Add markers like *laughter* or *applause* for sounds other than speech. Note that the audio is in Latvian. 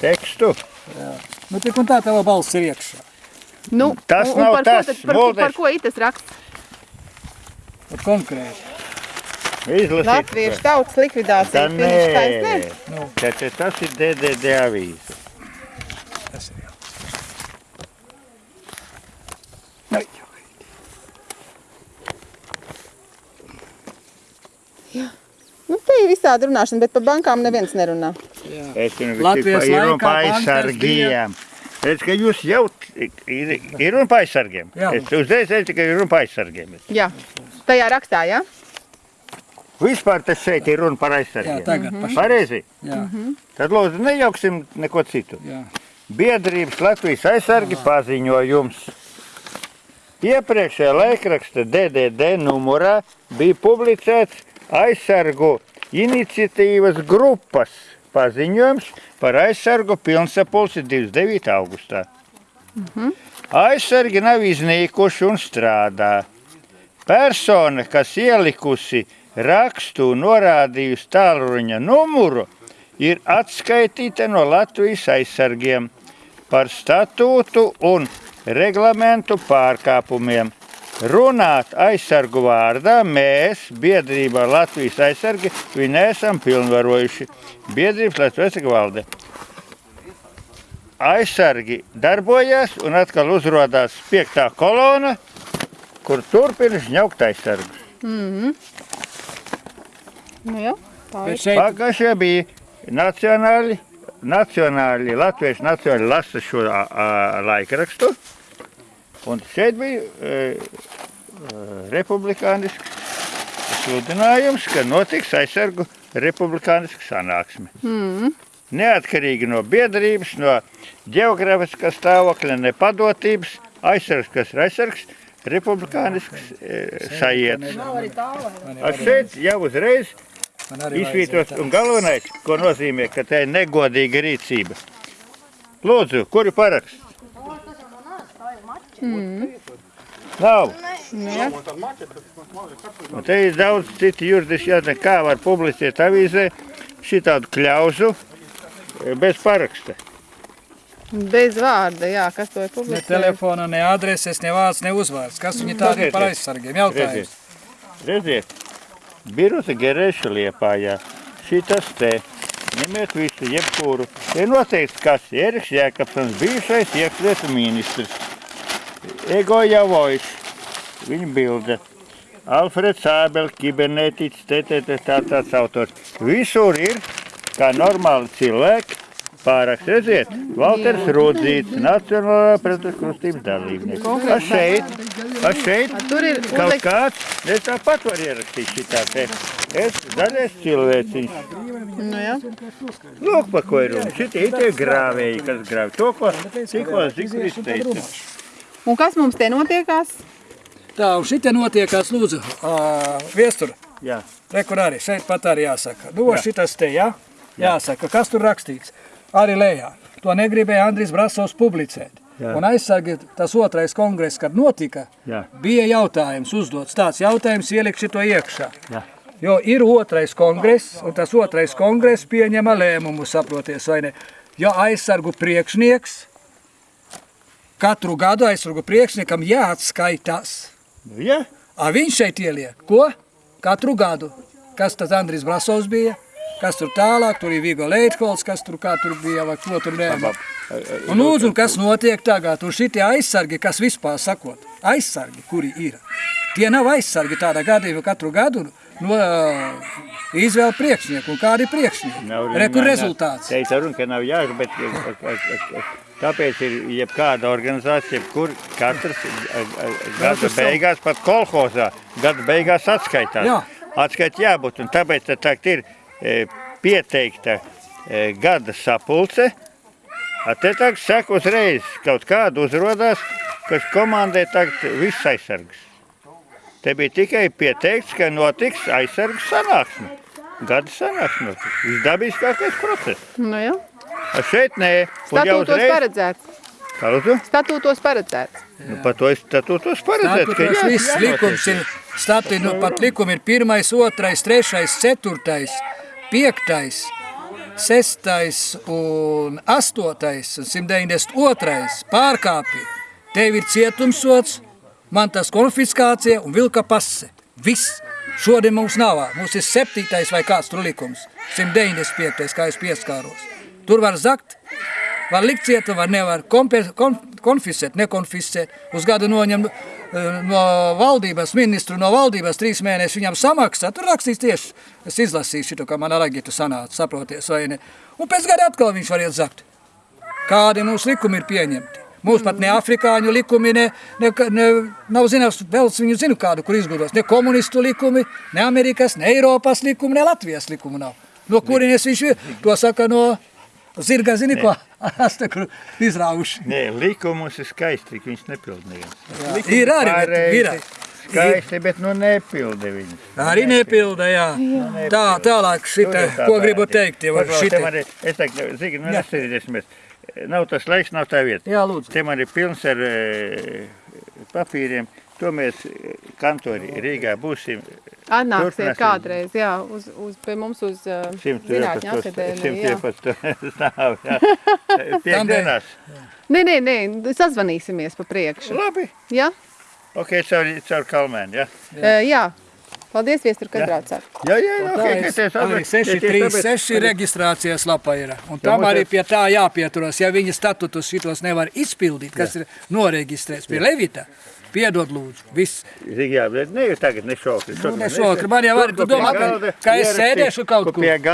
tekstu. Nu, tik un tā tava balss ir iekšā. Nu, Tas un, un nav par tas, Ko, tad, par, ko- Mulder. par ko itas raksts? Pat konkrēti. Izlasīt. Latviešu tautas likvidācija. Tā Finiša taisnē? nē. Nu. Tā- tā- Tas ir DDD avīze. Tas ir jau. Nu, te ir visādi runāšana, bet par bankām neviens nerunā. Es zinu, Latvijas ir par bankers aizsargiem. Redz, ka jūs jau ir, ir runa par aizsargiem. Jā. Es uzreiz teicu, ka ir runa par aizsargiem. Jā, tajā rakstā, jā? Vispār tas šeit ir runa par Jā, aizsargiem. tagad pašā. Pareizi. Jā, Tad lūdzu nejauksim neko citu. jā. Biedrības Latvijas aizsargi paziņojums. Iepriekšējā laikraksta DDD numurā bija publicēts aizsargu iniciatīvas grupas paziņojums par aizsargu pilnsapulci 29. augustā. Aizsargi nav iznīkuši un strādā. Persona, kas ielikusi rakstu un norādījusi tālruņa numuru, ir atskaitīta no Latvijas aizsargiem par statūtu un reglamentu pārkāpumiem. Runāt aizsargu vārdā mēs, biedrībā Latvijas aizsargi, viņu neesam pilnvarojuši. Biedrības Latvijas valde. Aizsargi darbojas un atkal uzrādās piektā kolona, kur turpina žņaukt aizsargus. Nu, jā, tā ir. šeit, Pagājušajā bija nacionāli, nacionāli, latvieši nacionāli lasa šo a, a, laikrakstu. Un šeit bija e, e, republikānisks sludinājums, ka notiks aizsargu republikāniska sanāksme. Mm. Neatkarīgi no biedrības, no geogrāfiskā stāvokļa, ne padotības, aizsargs, kas ir aizsargs, republikānisks e, sajietas. Ar šeit jau uzreiz Izvītos, un galvenais, ko nozīmē, ka tā ir negodīga rīcība. Lūdzu, kur ir paraksts? Nav. Un te ir daudz citu juridiski jādara, kā var publicēt avīzē šitādu kļauzu e, bez paraksta. Bez vārda, jā, kas to ir Ne publicējis. telefona, ne adreses, ne vārds, ne uzvārds. Kas viņi tādi ir par aizsargiem? Jautājums. Redziet, redziet. Biruta Gerēša liepājā. Šitas te. Ņemiet visu, jebkuru. Ir noteikts, kas Eriks Jēkabsons, bijušais iekšlietu ministrs. Ego Javovičs, viņa bilde. Alfreds Ābel, kibernetiķis, TTT, tā tāds autors. Visur ir, kā normāli cilvēki, pārāks. Redziet, Valters Rudzīts, Nacionālā pretkrustības dalībnieks. A šeit, a šeit kaut kāds, es tāpat varu ierakstīt šitā te. Es zaļais cilvēciņš. nu jā, Lūk, pa ko ir runa. Šitie tie grāvēji, kas grāv to, ko tikko Zikris teica. Un kas mums te notiekās? Tā, un šitie notiekās, lūdzu, uh, viestur. Jā. Re, kur arī šeit pat arī jāsaka. Nu, šitas te, jā? Jāsaka, kas tur rakstīts. Arī lejā. To negribēja Andris Brasovs publicēt. Jā. Un aizsargi tas otrais kongress, kad notika, Jā. bija jautājums uzdots. Tāds jautājums ielikt šito iekšā. Jā. Jo ir otrais kongress, un tas otrais kongress pieņema lēmumu, saproties, vai ne? Jo aizsargu priekšnieks, katru gadu aizsargu priekšniekam jāatskaitās. Nu, jā. A viņš šeit ieliek, ko? Katru gadu. Kas tas Andris Brasovs bija? Kas tur tālāk, tur ir Vigo Leitholds, kas tur kā tur bija, vai ko tur nē. Un lūdzu, kas notiek tagad? Un šitie aizsargi, kas vispār sakot, aizsargi, kuri ir, tie nav aizsargi tādā gadījumā katru gadu no uh, izvēle priekšnieku. Un kādi ir priekšnieki? Rekur rezultāts. Teica runa, ka nav jāgur, bet tāpēc ir jebkāda organizācija, kur katrs gada beigās, pat kolhozā, gada beigās atskaitās. Jā. Atskait jābūt, un tāpēc tagad ir e, pieteikta e, gada sapulce, te tagad saka uzreiz kaut kādu uzrodās, kas komandē tagad viss aizsargs. Te bija tikai pieteikts, ka notiks aizsargs sanāksme. Gada sanāksme. Visdabiskākais process. Nu jā, A šeit nē, statūtos uzreiz... paredzēts. Kā lūdzu? Statūtos paredzēts. Nu, par to es statūtos paredzēts, ka Tāpēc jā, viss jānotiek. likums ir stati, nu, pat likumi ir pirmais, otrais, trešais, ceturtais, piektais. 6. un 8. un 192. pārkāpja, tev ir cietumsots, man tas konfiskācija un vilka pase. Viss. Šodien mums nav. Mums ir 7. vai kāds tur likums. 195. kā es pieskāros. Tur var zakt, var likt cieta, var nevar kompe- kon, konfiscēt, nekonfiscēt. Uz gadu noņem eh, no valdības, ministru no valdības trīs mēnešus viņam samaksā. Tur rakstīs tieši, es izlasīju šito, kā man aragitu sanāca, saproties vai ne. Un pēc gada atkal viņš var iet zakt. Kādi mūsu likumi ir pieņemti? Mūsu pat ne afrikāņu likumi, ne, ne, ne nav zināms, vēl viņu zinu kādu, kur izgudros. Ne komunistu likumi, ne Amerikas, ne Eiropas likumi, ne Latvijas likumi nav. No kurienes viņš ir? To saka no zirga, zini ko? *laughs* Asta, kur izrauši. Nē, likumus ir skaisti, tik viņš nepild neviens. Jā, Likumi ir arī, bet ir. Skaisti, bet nu nepilda viņus. Arī nepilda, jā. Tā, tālāk šita, ko gribu teikt, jau šitā. šitā. Es teiktu, Zigi, nu Jā. Nav tas laiks, nav tā vieta. Jā, lūdzu. Te man ir pilns ar e, papīriem. To mēs e, kantori Rīgā būsim. Atnāksiet kādreiz, jā, uz, uz, pie mums uz uh, Zinātņu akadēmiju. jā. 111 *laughs* stāv. jā. *laughs* Piekdienās. Nē, nē, nē, sazvanīsimies pa priekšu. Labi. Jā, Ok, caur, caur kalmēnu, jā. jā. jā. Paldies, viestur, kad braucāt. Jā, jā, jā. Tā ok, ir ka tie arī saprot- tie tie 636 saprot- reģistrācijas lapa ir. Un tam mums arī pie tā jāpieturas. Ja viņa statutus šitos nevar izpildīt, kas ir noreģistrēts pie Levita, piedod lūdzu. Viss. Jā, bet ne jau tagad, ne šokri. Nu, ne šokri. Man jau arī, tu domā, ka- ka es sēdēšu kaut kur?